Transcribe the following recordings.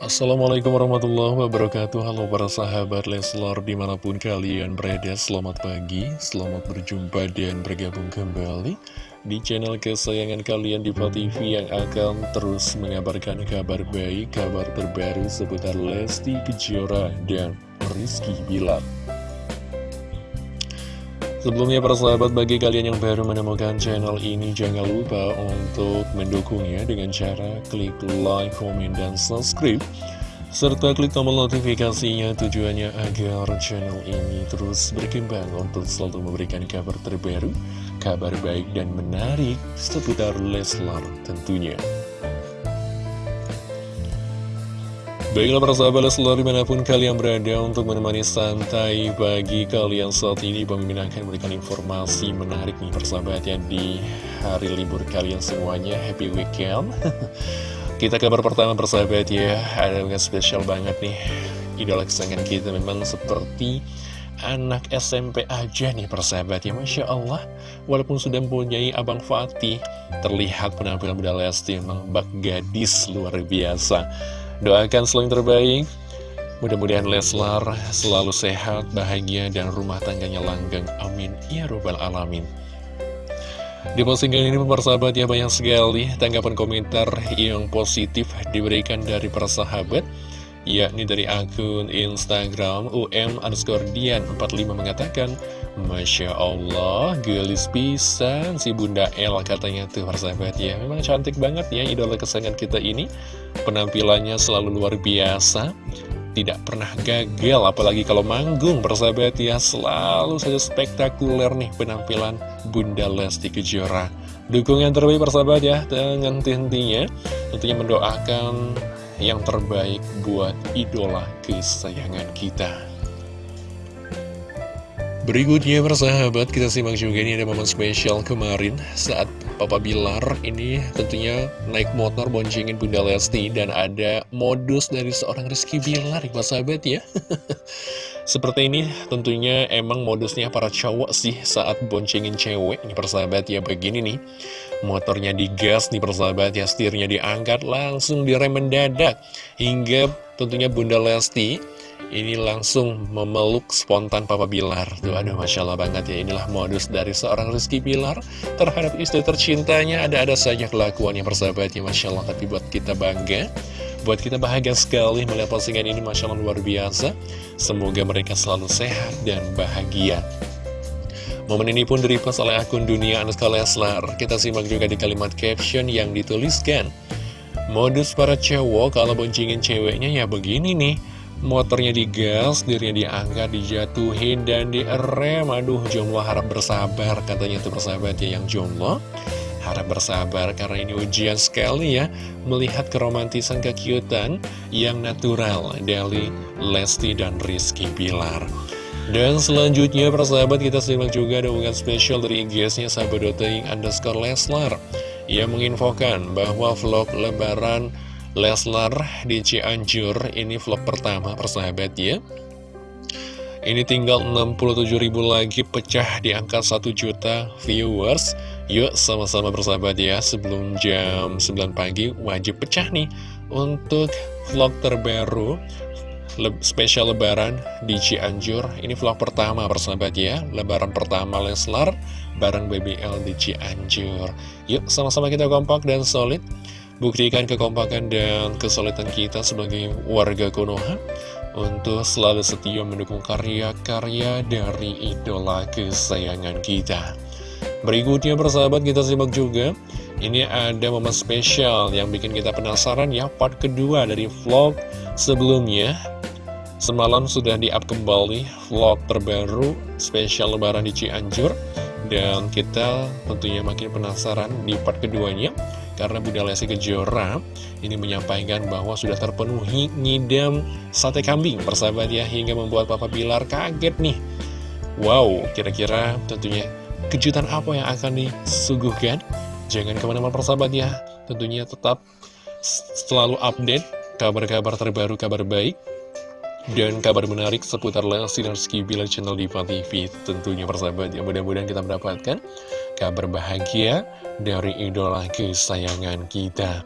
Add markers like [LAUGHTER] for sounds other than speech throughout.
Assalamualaikum warahmatullahi wabarakatuh. Halo para sahabat Leslar di mana pun kalian berada Selamat pagi, selamat berjumpa dan bergabung kembali Di channel kesayangan kalian di TV yang akan terus mengabarkan kabar baik Kabar terbaru seputar Lesti Kejora dan Rizky Bilar Sebelumnya para sahabat bagi kalian yang baru menemukan channel ini jangan lupa untuk mendukungnya dengan cara klik like, komen, dan subscribe serta klik tombol notifikasinya tujuannya agar channel ini terus berkembang untuk selalu memberikan kabar terbaru, kabar baik dan menarik seputar Leslar tentunya. Baiklah para sahabat selalu di mana pun kalian berada untuk menemani santai bagi kalian saat ini. Mimin akan memberikan informasi menarik nih persahabat ya di hari libur kalian semuanya. Happy weekend. [LAUGHS] Kita kabar pertama persahabat ya. Ada yang spesial banget nih. Idola kesayangan kita memang seperti anak SMP aja nih persahabat ya. Masya Allah. Walaupun sudah mempunyai Abang Fatih Terlihat penampilan Bunda Lesti memang bak gadis luar biasa Doakan selalu yang terbaik Mudah-mudahan Leslar selalu sehat, bahagia, dan rumah tangganya langgeng. Amin. Ya Robbal Alamin. Di postingan ini persahabat ya banyak sekali tanggapan komentar yang positif diberikan dari para sahabat yakni dari akun Instagram UM underscore Dian 45 mengatakan Masya Allah, gelis pisan si Bunda El katanya tuh persahabat ya. Memang cantik banget ya idola kesayangan kita ini. Penampilannya selalu luar biasa. Tidak pernah gagal, apalagi kalau manggung persahabat ya. Selalu saja spektakuler nih penampilan Bunda Lesti Kejora. Dukungan terbaik persahabat ya, dengan tentunya tentunya mendoakan yang terbaik buat idola kesayangan kita. Berikutnya persahabat kita simak juga ini ada momen spesial kemarin saat Papa Bilar ini tentunya naik motor boncengin Bunda Lesti dan ada modus dari seorang Rizky Bilar persahabat ya [LAUGHS] Seperti ini tentunya emang modusnya para cowok sih saat boncengin cewek. Ini persahabat ya begini nih. Motornya digas nih persahabat ya setirnya diangkat langsung direm mendadak. Hingga tentunya Bunda Lesti ini langsung memeluk spontan Papa Bilar. Tuh aduh Masya Allah banget ya. Inilah modus dari seorang Rizky Bilar Terhadap istri tercintanya. Ada-ada saja kelakuan yang persahabatnya Masya Allah. Tapi buat kita bangga Buat kita bahagia sekali melihat postingan ini Masya Allah luar biasa. Semoga mereka selalu sehat dan bahagia. Momen ini pun direpost oleh akun dunia Anuska Leslar. Kita simak juga di kalimat caption yang dituliskan. Modus para cowok kalau boncengin ceweknya ya begini nih. Motornya digas, dirinya diangkat, dijatuhin, dan direm. Aduh, jomblo harap bersabar Katanya itu bersahabat ya yang jomblo Harap bersabar karena ini ujian sekali ya. Melihat keromantisan kekiutan yang natural Dari Lesti dan Rizky Bilar. Dan selanjutnya persahabat kita simak juga ada hubungan spesial dari IG-nya sahabat.ing underscore Leslar. Ia menginfokan bahwa vlog lebaran Leslar di Cianjur Ini vlog pertama persahabat ya. Ini tinggal 67 ribu lagi pecah di angka 1 juta viewers Yuk sama-sama bersahabat ya Sebelum jam 9 pagi. Wajib pecah nih Untuk vlog terbaru le spesial lebaran di Cianjur. Ini vlog pertama persahabat ya Lebaran pertama Leslar bareng BBL di Cianjur. Yuk sama-sama kita kompak dan solid. Buktikan kekompakan dan kesulitan kita sebagai warga Konoha untuk selalu setia mendukung karya-karya dari idola kesayangan kita. Berikutnya persahabat kita simak juga. Ini ada momen spesial yang bikin kita penasaran ya. Part kedua dari vlog sebelumnya. Semalam sudah di-up kembali vlog terbaru spesial lebaran di Cianjur. Dan kita tentunya makin penasaran di part keduanya. Karena Bunda Lesti Kejora ini menyampaikan bahwa sudah terpenuhi ngidam sate kambing persahabat ya. Hingga membuat Papa Bilar kaget nih. Wow, kira-kira tentunya kejutan apa yang akan disuguhkan? Jangan ke mana-mana persahabat ya. Tentunya tetap selalu update kabar-kabar terbaru, kabar baik dan kabar menarik seputar Lesti dan Rizky Bilar channel Diva TV Tentunya persahabat ya. Mudah-mudahan kita mendapatkan kabar bahagia dari idola kesayangan kita.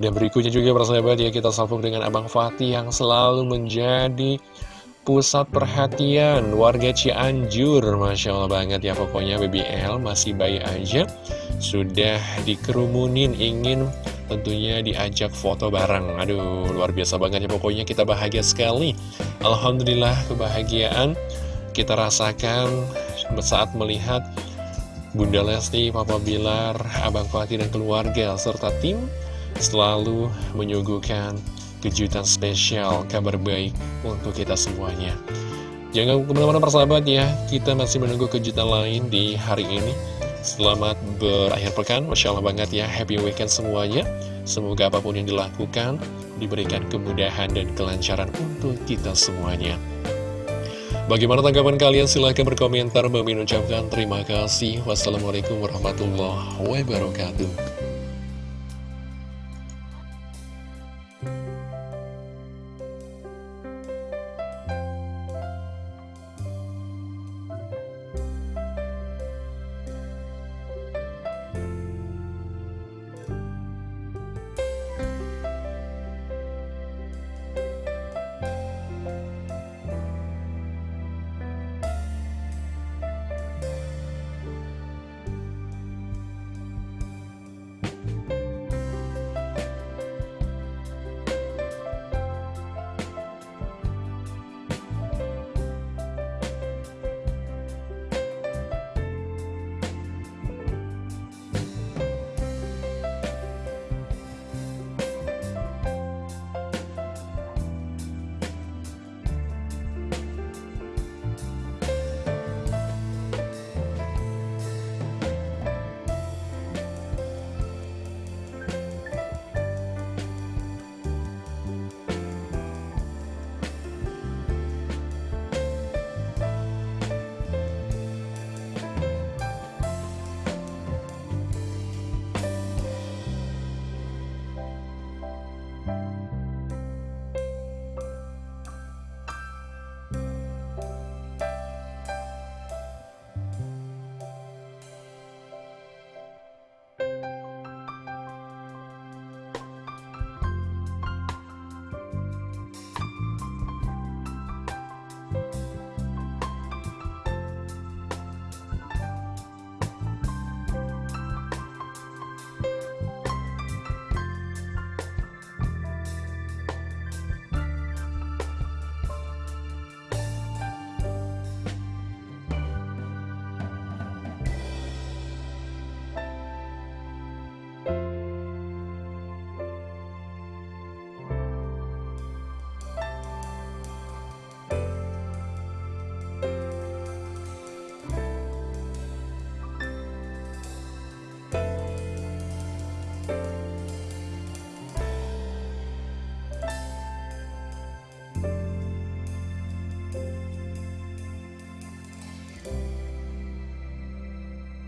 Dan berikutnya juga persahabat ya kita salvok dengan Abang Fatih yang selalu menjadi pusat perhatian warga Cianjur Masya Allah banget ya pokoknya BBL masih bayi aja. Sudah dikerumunin ingin tentunya diajak foto bareng. Aduh luar biasa banget ya pokoknya kita bahagia sekali. Alhamdulillah kebahagiaan kita rasakan saat melihat Bunda Lesti, Papa Bilar, Abang Fatih dan keluarga serta tim selalu menyuguhkan kejutan spesial, kabar baik untuk kita semuanya. Jangan ke mana-mana persahabat ya, kita masih menunggu kejutan lain di hari ini. Selamat berakhir pekan, Masya Allah banget ya, happy weekend semuanya. Semoga apa pun yang dilakukan, diberikan kemudahan dan kelancaran untuk kita semuanya. Bagaimana tanggapan kalian? Silahkan berkomentar. Bagi ucapkan terima kasih. Wassalamualaikum warahmatullahi wabarakatuh.